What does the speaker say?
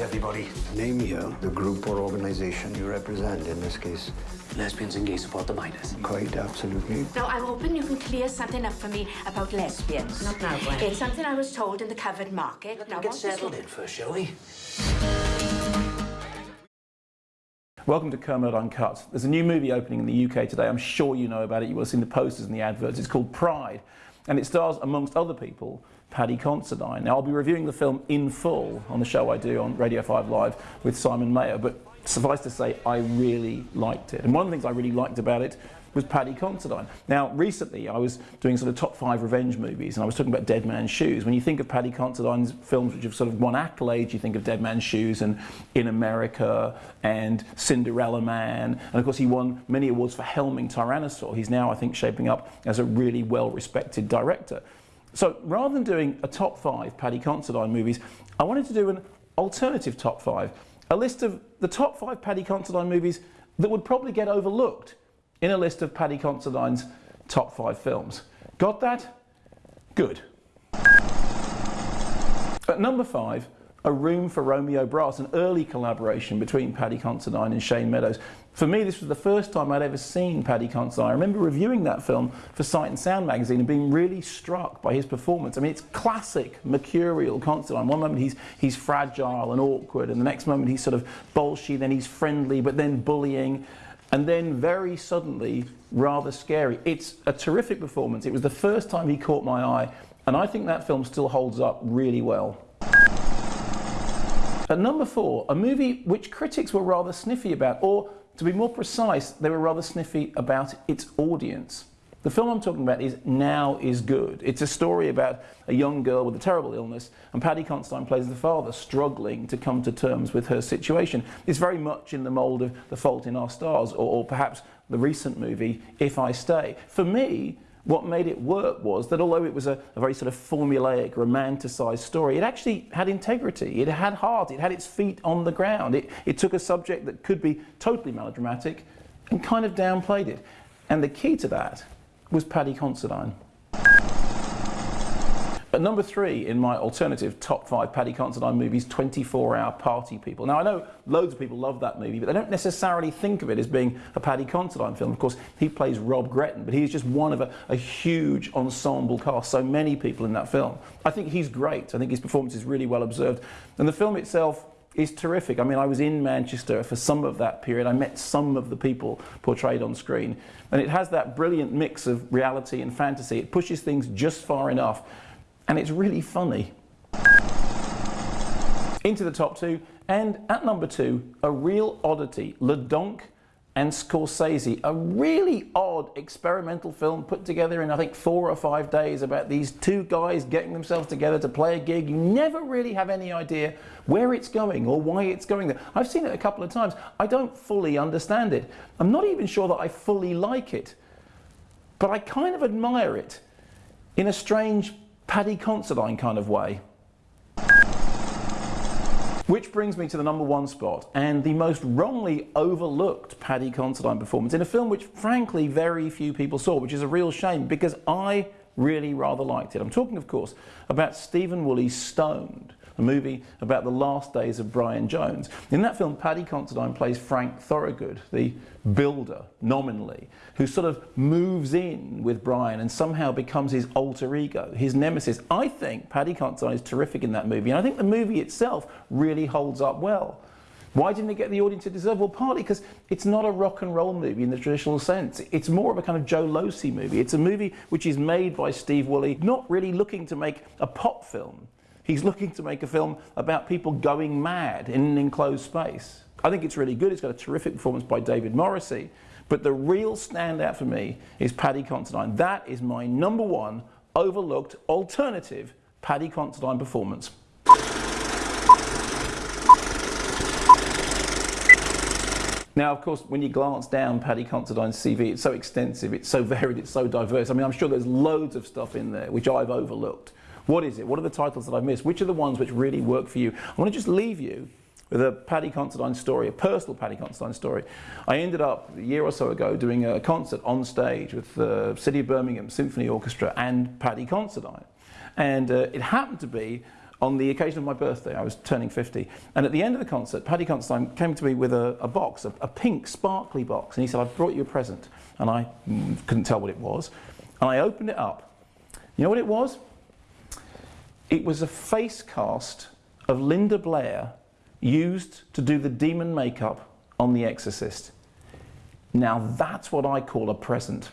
meet everybody. Name here the group or organization you represent in this case. Lesbians and gay support the miners. Quite absolutely. Now, I'm hoping you can clear something up for me about lesbians. Not now, Gwen. It's something I was told in the covered market. Let now, them get settled in first, shall we? Welcome to Kermode Uncut. There's a new movie opening in the UK today. I'm sure you know about it. You will have seen the posters and the adverts. It's called Pride, and it stars, amongst other people, Paddy Considine. Now, I'll be reviewing the film in full on the show I do on Radio 5 Live with Simon Mayo, but suffice to say, I really liked it. And one of the things I really liked about it was Paddy Considine. Now, recently I was doing sort of top five revenge movies, and I was talking about Dead Man's Shoes. When you think of Paddy Considine's films which have sort of won accolades, you think of Dead Man's Shoes and In America and Cinderella Man, and of course he won many awards for helming Tyrannosaur. He's now, I think, shaping up as a really well-respected director. So rather than doing a top five Paddy Considine movies, I wanted to do an alternative top five, a list of the top five Paddy Considine movies that would probably get overlooked in a list of Paddy Considine's top five films. Got that? Good. At number five, A Room for Romeo Brass, an early collaboration between Paddy Considine and Shane Meadows. For me, this was the first time I'd ever seen Paddy Considine. I remember reviewing that film for Sight and Sound magazine and being really struck by his performance. I mean, it's classic mercurial Considine. One moment he's, he's fragile and awkward, and the next moment he's sort of bolshy, then he's friendly, but then bullying and then very suddenly rather scary. It's a terrific performance. It was the first time he caught my eye, and I think that film still holds up really well. At number four, a movie which critics were rather sniffy about, or to be more precise, they were rather sniffy about its audience. The film I'm talking about is Now is Good. It's a story about a young girl with a terrible illness, and Paddy Considine plays the father, struggling to come to terms with her situation. It's very much in the mould of The Fault in Our Stars, or, or perhaps the recent movie If I Stay. For me, what made it work was that although it was a, a very sort of formulaic, romanticised story, it actually had integrity, it had heart, it had its feet on the ground. It, it took a subject that could be totally melodramatic and kind of downplayed it. And the key to that was Paddy Considine. At number three in my alternative top five Paddy Considine movies, 24 Hour Party People. Now I know loads of people love that movie, but they don't necessarily think of it as being a Paddy Considine film. Of course, he plays Rob Gretton, but he's just one of a, a huge ensemble cast, so many people in that film. I think he's great. I think his performance is really well observed. And the film itself is terrific. I mean, I was in Manchester for some of that period. I met some of the people portrayed on screen. And it has that brilliant mix of reality and fantasy. It pushes things just far enough. And it's really funny. Into the top two. And at number two, a real oddity, Le Donk and Scorsese, a really odd experimental film put together in I think four or five days about these two guys getting themselves together to play a gig. You never really have any idea where it's going or why it's going there. I've seen it a couple of times. I don't fully understand it. I'm not even sure that I fully like it, but I kind of admire it in a strange Paddy Considine kind of way. Which brings me to the number one spot and the most wrongly overlooked Paddy Considine performance in a film which frankly very few people saw, which is a real shame because I really rather liked it. I'm talking of course about Stephen Woolley's Stoned, a movie about the last days of Brian Jones. In that film, Paddy Considine plays Frank Thorogood, the builder, nominally, who sort of moves in with Brian and somehow becomes his alter ego, his nemesis. I think Paddy Considine is terrific in that movie, and I think the movie itself really holds up well. Why didn't it get the audience it deserved? Well, partly because it's not a rock and roll movie in the traditional sense. It's more of a kind of Joe Losey movie. It's a movie which is made by Steve Woolley, not really looking to make a pop film. He's looking to make a film about people going mad in an enclosed space. I think it's really good. It's got a terrific performance by David Morrissey. But the real standout for me is Paddy Considine. That is my number one overlooked alternative Paddy Considine performance. Now, of course, when you glance down Paddy Considine's CV, it's so extensive, it's so varied, it's so diverse. I mean, I'm sure there's loads of stuff in there which I've overlooked. What is it? What are the titles that I've missed? Which are the ones which really work for you? I want to just leave you with a Paddy Considine story, a personal Paddy Considine story. I ended up a year or so ago doing a concert on stage with the City of Birmingham Symphony Orchestra and Paddy Considine. And uh, it happened to be on the occasion of my birthday, I was turning 50, and at the end of the concert, Paddy Considine came to me with a, a box, a, a, pink sparkly box, and he said, I've brought you a present. And I mm, couldn't tell what it was. And I opened it up. You know what it was? It was a face cast of Linda Blair used to do the demon makeup on The Exorcist. Now that's what I call a present.